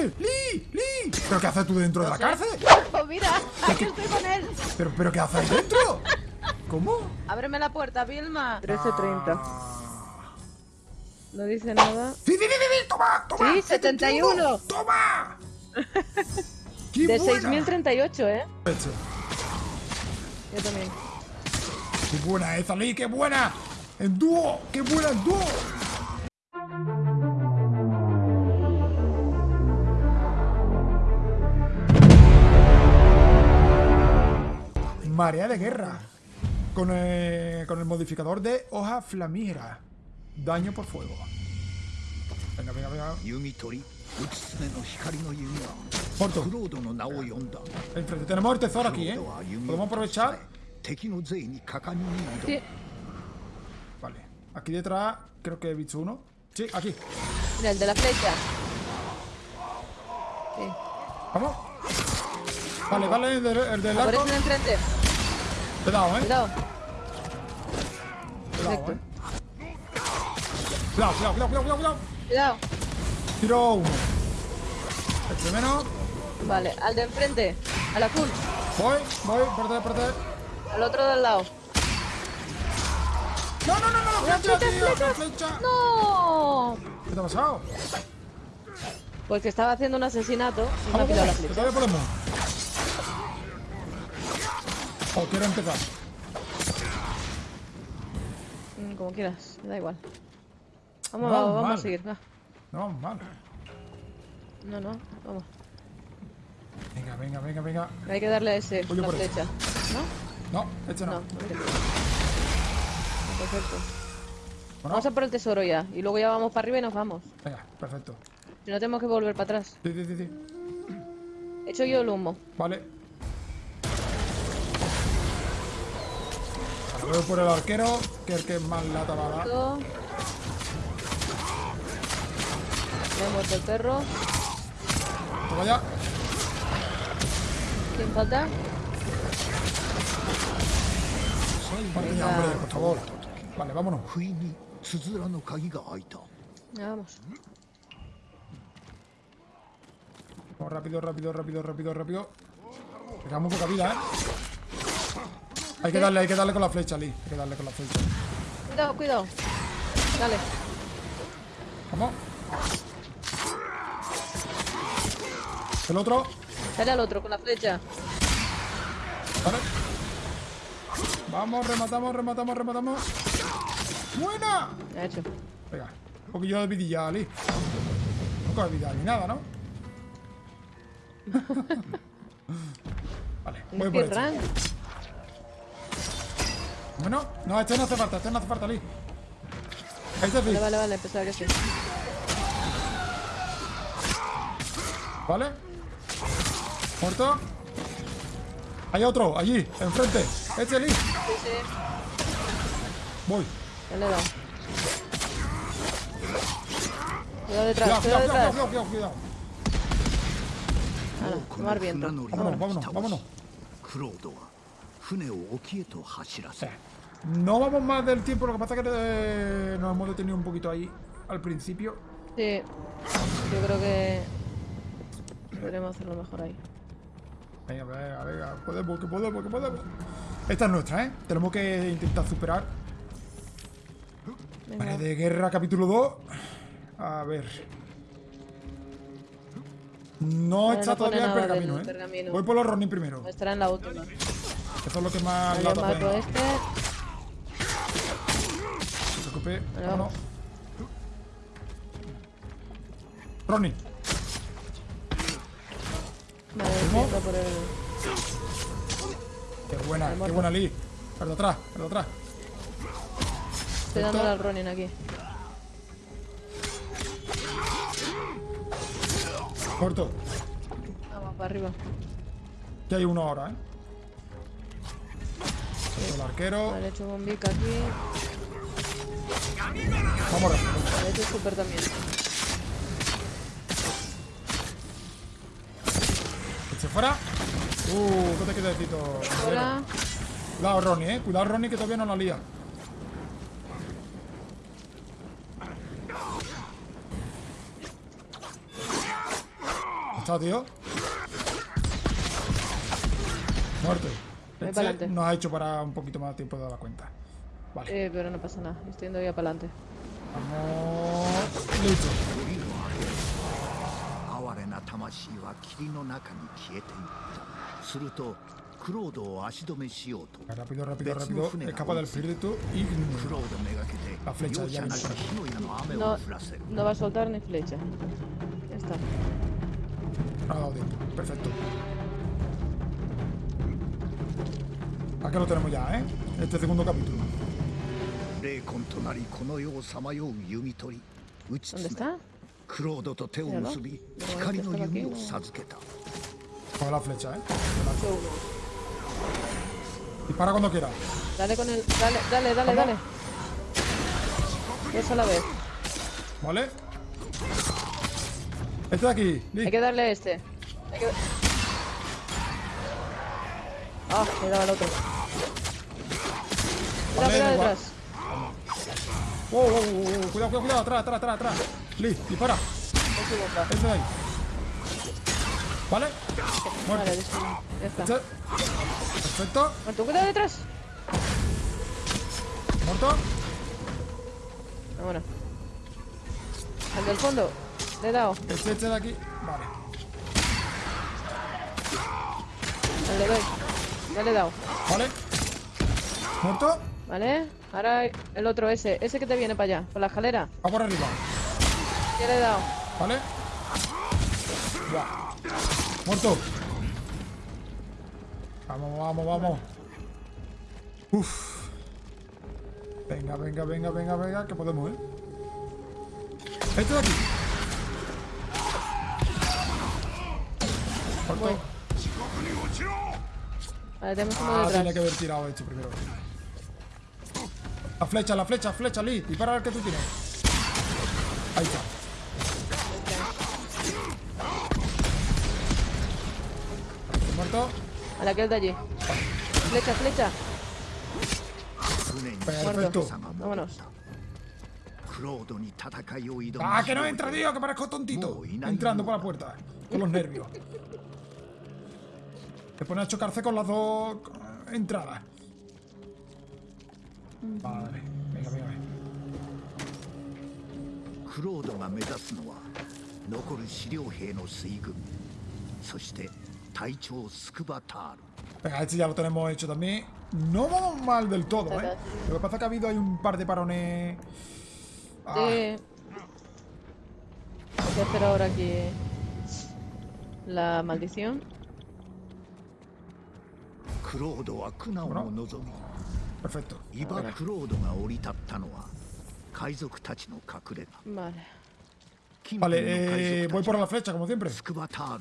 cárcel! ¡Lee! ¡Lee! ¿Pero qué haces tú dentro de la cárcel? Pues mira, aquí estoy con él. ¿Pero, pero qué haces dentro? ¿Cómo? Ábreme la puerta, Vilma. 13.30. Ah. No dice nada. ¡Sí, sí, sí, sí! ¡Toma! ¡Toma! Sí, 71. ¡Toma! ¡Qué De buena! 6.038, ¿eh? Hecho. Yo también. ¡Qué buena esa, Lee! ¡Qué buena! ¡En dúo! ¡Qué buena en dúo! Marea de guerra. Con el, con el modificador de hoja flamígera. Daño por fuego. Venga, venga, venga. Morto. Enfrente. Tenemos el tesoro aquí, ¿eh? Podemos aprovechar. Sí. Vale. Aquí detrás creo que he visto uno. Sí, aquí. El de la flecha. Sí. ¿Vamos? Vale, vale, el, de, el. Cuidado, eh. Cuidado. Cuidado, eh. Cuidado, cuidado, cuidado, cuidado, cuidado. Cuidado. Tiro uno. El primero. Vale, al de enfrente. Al azul. Voy, voy, espérate, espérate. Al otro del lado. No, no, no, no, la flecha, tío, la flecha. ¡No! ¿Qué te ha pasado? Pues que estaba haciendo un asesinato y me ha pillado la flecha. O quiero empezar. Mm, Como quieras, me da igual. Vamos, No, vamos, a seguir. Va. No, mal. No, no, vamos. Venga, venga, venga, venga. Hay que darle a ese yo la flecha. ¿No? No, este no. No. Perfecto. Bueno, Vamos a por el tesoro ya. Y luego ya vamos para arriba y nos vamos. Venga, perfecto. Si no tenemos que volver para atrás. Sí, sí, sí, sí. He hecho yo el humo. Vale. Voy por el arquero, que el que es más lata va a dar. Vemos el perro. Toma ya. ¿Quién falta? Soy ya, hombre, por favor. Vale, vámonos. Vamos. Vamos rápido, rápido, rápido, rápido, rápido. Queda muy poca vida, ¿eh? Hay que darle, hay que darle con la flecha, Lee. Hay que darle con la flecha. Cuidado, cuidado. Dale. Vamos. El otro. Dale al otro con la flecha. Vale. Vamos, rematamos, rematamos, rematamos. ¡Buena! Ya he hecho. Venga, un poquillo de vidilla, Ali. No coge vida ni nada, ¿no? vale, voy por. Bueno, no, este no hace falta, este no hace falta, Lee. Ahí te Vale, vale, vale, pensaba que sí. ¿Vale? ¿Muerto? Hay otro, allí, enfrente. Este Lee. Sí, sí. Voy. Ya le he dado. Cuidado detrás, cuidado, detrás. Cuidado, cuidado, cuidado. Ahora, tomar viento. Vámonos, vámonos, vámonos. No vamos más del tiempo, lo que pasa es que eh, nos hemos detenido un poquito ahí al principio. Sí, yo creo que podremos hacerlo mejor ahí. Venga, venga, venga, podemos, que podemos, que podemos. Esta es nuestra, ¿eh? Tenemos que intentar superar. Vale, de guerra capítulo 2. A ver. No está todavía el pergamino, ¿eh? Voy por los Ronin primero. Estará en la última. Eso es lo que más Vale, lata mato a puede. este. Se vamos. Ronin. Vale, por el. Qué buena, qué buena Lee. De atrás, de atrás. Estoy dándole al Ronin aquí. Corto. Vamos para arriba. Ya hay uno ahora, ¿eh? El arquero. Vale, he hecho bombica aquí. Vamos rápido. Vale, he hecho super también. ¿Se fuera? Uh, no te quieto. Ahora. Cuidado, Ronnie, eh. Cuidado, Ronnie, que todavía no la lía. Chao, tío. Muerte. Este nos ha hecho para un poquito más de tiempo de dar la cuenta. Vale. Eh, pero no pasa nada, estoy yendo ya para adelante. Vamos. Listo. Rápido, rápido, rápido. Escapa del espíritu y la flecha ya no, no va a soltar ni flecha. Ya está. Ah, perfecto. Acá lo tenemos ya, ¿eh? Este segundo capítulo. ¿Dónde está? La flecha, ¿eh? Dispara cuando quiera. Dale con el... Dale, dale, dale, dale. Eso la vez. ¿Vale? Este de aquí. Hay que darle este. Ah, le he dado al otro. Mira, mira detrás. Wow, wow, wow, wow, Cuidado, cuidado, cuidado. Atrás, atrás, atrás, atrás. Lee, dispara. Es su bomba. Este de ahí. ¿Vale? Muerto. Vale. Ya está. Este. Perfecto. Muerto, cuidado detrás. Muerto. Vámonos. Al del fondo. Le he dado. Este, este de aquí. Vale. Al de B. Ya le he dado. Vale. Muerto. ¿Vale? Ahora el otro, ese. Ese que te viene para allá. Por la escalera. Va por arriba. Ya le he dado. ¿Vale? Muerto. Vamos, vamos, vamos. Uf. Venga, venga, venga, venga, venga, que podemos, ¿eh? Este de aquí. Muerto. Vale, tenemos uno ah, detrás. tenía que haber tirado esto primero. La flecha, la flecha, flecha, Lee. Y para ver que tú tienes. Ahí está. ¿Muerto? A la que es de allí. Flecha, flecha. Perfecto. Vámonos. ¡Ah, que no entra, tío! ¡Que parezco tontito! Entrando por la puerta. Con los nervios. Te pone a chocarse con las dos entradas. Vale. Venga, venga, venga. クロードが目指すのは残る資料兵の水軍そして隊長スクバタール Venga, este ya lo tenemos hecho también. No vamos mal del todo, ¿eh? Lo que pasa es que ha habido ahí un par de parones... Ah, Sí. Hay que hacer ahora aquí la maldición. クロードは苦難を望みイバ・クロードが降り立ったのは海賊たちの隠れ家 Vale, eh, voy por la flecha, como siempre.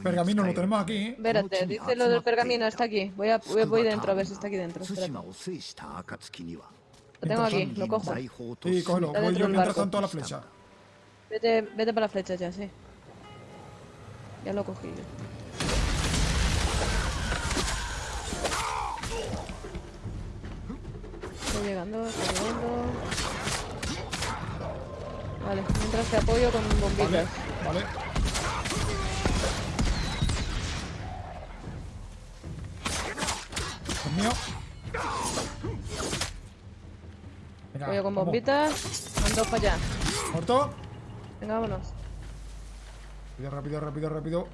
Pergamino lo tenemos aquí. Espérate, dice lo del pergamino, está aquí. Voy, a, voy, voy dentro a ver si está aquí dentro. Espérate. Lo tengo aquí, lo cojo. Sí, cógelo. Voy yo mientras tanto a la flecha. Vete, vete para la flecha ya, sí. Ya lo cogí yo. Llegando, llegando. Vale, mientras te apoyo con Vale, bombitas. vale. Es mío. Venga, Apoyo con vamos. bombitas. Mando para allá. ¿Muerto? Venga, vámonos. Rápido, rápido, rápido, rápido.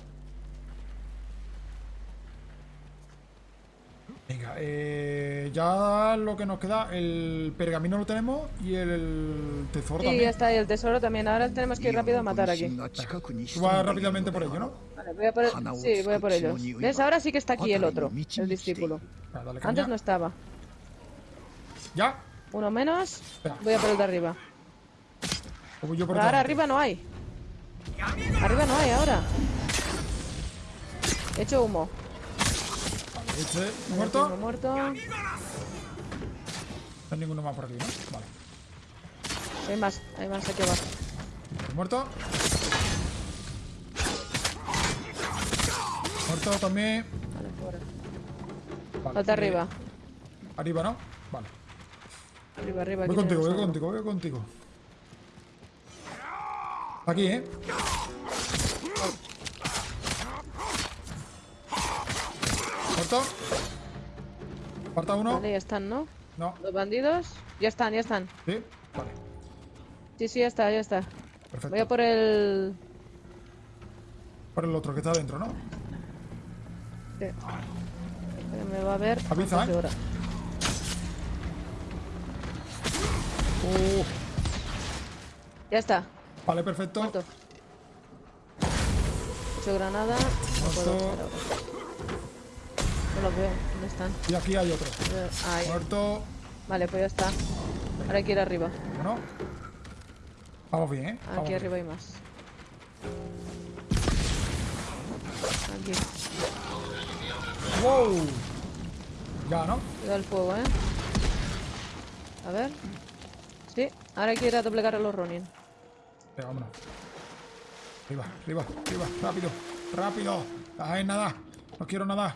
Venga, eh, ya lo que nos queda, el pergamino lo tenemos y el tesoro Sí, ya también. está, y el tesoro también. Ahora tenemos que ir rápido a matar aquí. Tú vas rápidamente por ello, ¿no? Vale, voy a por, sí, voy a por ellos. ¿Ves? Ahora sí que está aquí el otro, el discípulo. Antes no estaba. ¿Ya? Uno menos. Espera. Voy a por el de arriba. O voy yo por Pero ahora arriba no hay. Arriba no hay ahora. He hecho humo. Este, ¿muerto? muerto. No hay ninguno más por aquí, ¿no? Vale. Hay más, hay más aquí abajo. ¿Muerto? Muerto también. Vale, fuera. Vale, Falta eh, arriba. Arriba, ¿no? Vale. Arriba, arriba. Voy contigo, voy contigo, voy contigo. Aquí, ¿eh? Muerto. Falta uno. Vale, ya están, ¿no? No. Los bandidos. Ya están, ya están. Sí. Vale. Sí, sí, ya está, ya está. Perfecto. Voy a por el... Por el otro que está adentro, ¿no? Sí. Me va a ver Avisa, ¿eh? Uh, Ya está, vale, perfecto. muerto. He hecho granada. No puedo los veo. ¿Dónde están? Y aquí hay otro. Ahí. Muerto. Vale, pues ya está. Ahora hay que ir arriba. Bueno. Vamos bien, ¿eh? Vamos Aquí bien. arriba hay más. Aquí. ¡Wow! Ya, ¿no? Cuidado el fuego, ¿eh? A ver. Sí, ahora hay que ir a doblegar a los Ronin. Venga, vámonos. Arriba, arriba, arriba. Rápido, rápido. Ay, nada. No quiero nada.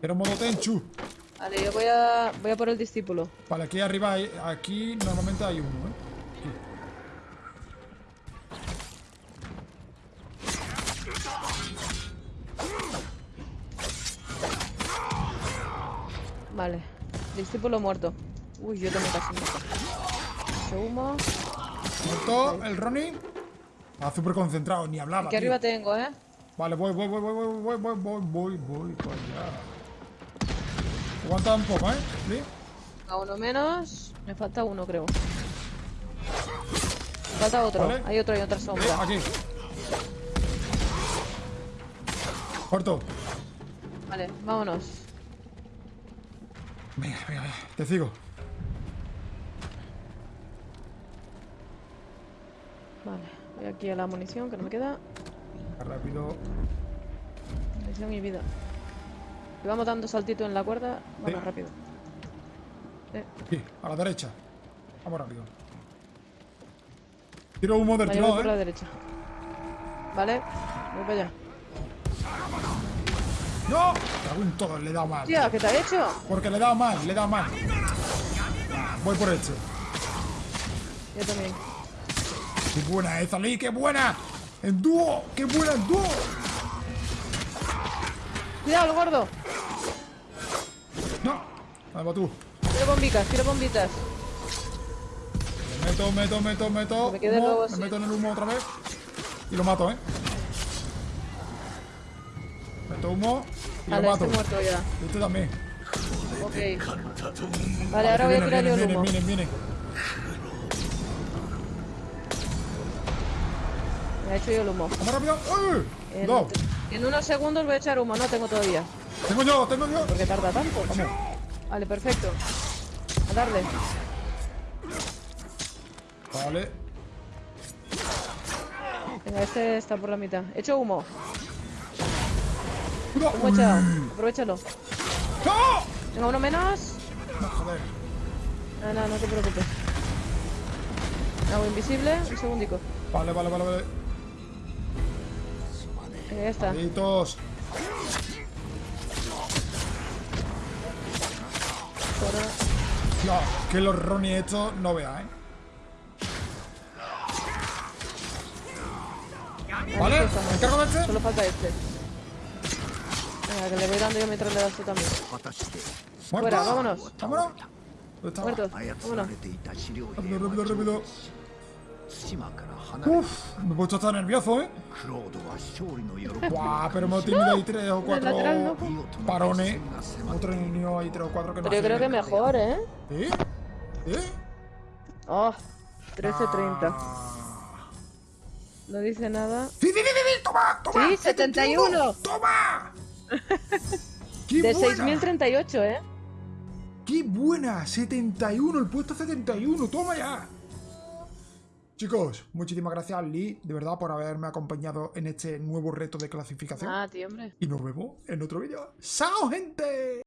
Quiero modo Tenchu. Vale, yo voy a, voy a por el discípulo. Vale, aquí arriba, hay, aquí normalmente hay uno, ¿eh? Vale, discípulo muerto. Uy, yo también casi muerto. Mucho humo. Muerto el Ronin. Ah, súper concentrado, ni hablaba. Aquí tío. arriba tengo, ¿eh? Vale, voy, voy, voy, voy, voy, voy, voy, voy, voy, voy para allá. Aguanta un poco, ¿eh? ¿Sí? A uno menos. Me falta uno, creo. Falta otro. Vale. Hay otro, hay otra Eh, sombra. aquí. Corto. Vale, vámonos. Venga, venga, venga. Te sigo. Vale, voy aquí a la munición que no me queda. Rápido. Munición y vida. Y vamos dando saltito en la cuerda. Vamos Sí. rápido. Eh, Aquí, a la derecha. Vamos rápido. Tiro humo del tirón, por la ¿eh? derecha. Vale, voy para allá. ¡No! En todo, le he dado mal. Tía, ¿qué te ha hecho? Porque le he dado mal, le he dado mal. Voy por este. Yo también. ¡Qué buena esa, Lee! ¡Qué buena! ¡En dúo! ¡Qué buena en dúo! Cuidado, el gordo. ¡No! Va tú. Tiro bombitas, tiro bombitas. Me meto, meto, meto, meto. Me me así. meto en el humo otra vez. Y lo mato, ¿eh? Meto humo y Vale, lo mato. estoy muerto ya. Y este también. Ok. Vale, ahora voy a tirar yo el humo. vienen, vienen. Me ha hecho yo el humo. ¡Vamos rápido! ¡Uy! En unos segundos voy a echar humo. No tengo todavía. tengo yo, tengo yo. ¿Por qué tarda tanto? Vale, perfecto. A darle. Vale. Venga, este está por la mitad. Echo humo. ¡No! Humo echado. Aprovechalo. ¡No! Venga, uno menos. No, joder. No, no, no te preocupes. Hago invisible. Un segundico. Vale, vale, vale, vale. Ya está. Que los Ronnie he hecho no vea, ¿eh? Vale, me. Este? Solo falta este. Venga, que le voy dando yo mientras le das también. Fuera, vámonos. ¿Vámonos? ¿Dónde está? Rápido, rápido. Uf, me he puesto hasta nervioso, ¿eh? Buah, pero hemos tenido ahí tres o cuatro parones. Hemos tenido ahí tres o cuatro que no Pero yo creo que mejor, ¿eh? ¿Eh? ¿Eh? Oh, 13.30. Ah. No dice nada. ¡Sí, sí, sí, sí! ¡Toma! ¡Toma! ¡Sí, 71! ¡Toma! de 6.038, ¿eh? ¡Qué buena! ¡71! ¡El puesto 71! ¡Toma ya! Chicos, muchísimas gracias Lee, de verdad, por haberme acompañado en este nuevo reto de clasificación. Ah, tío, hombre. Y nos vemos en otro vídeo. ¡Chao, gente!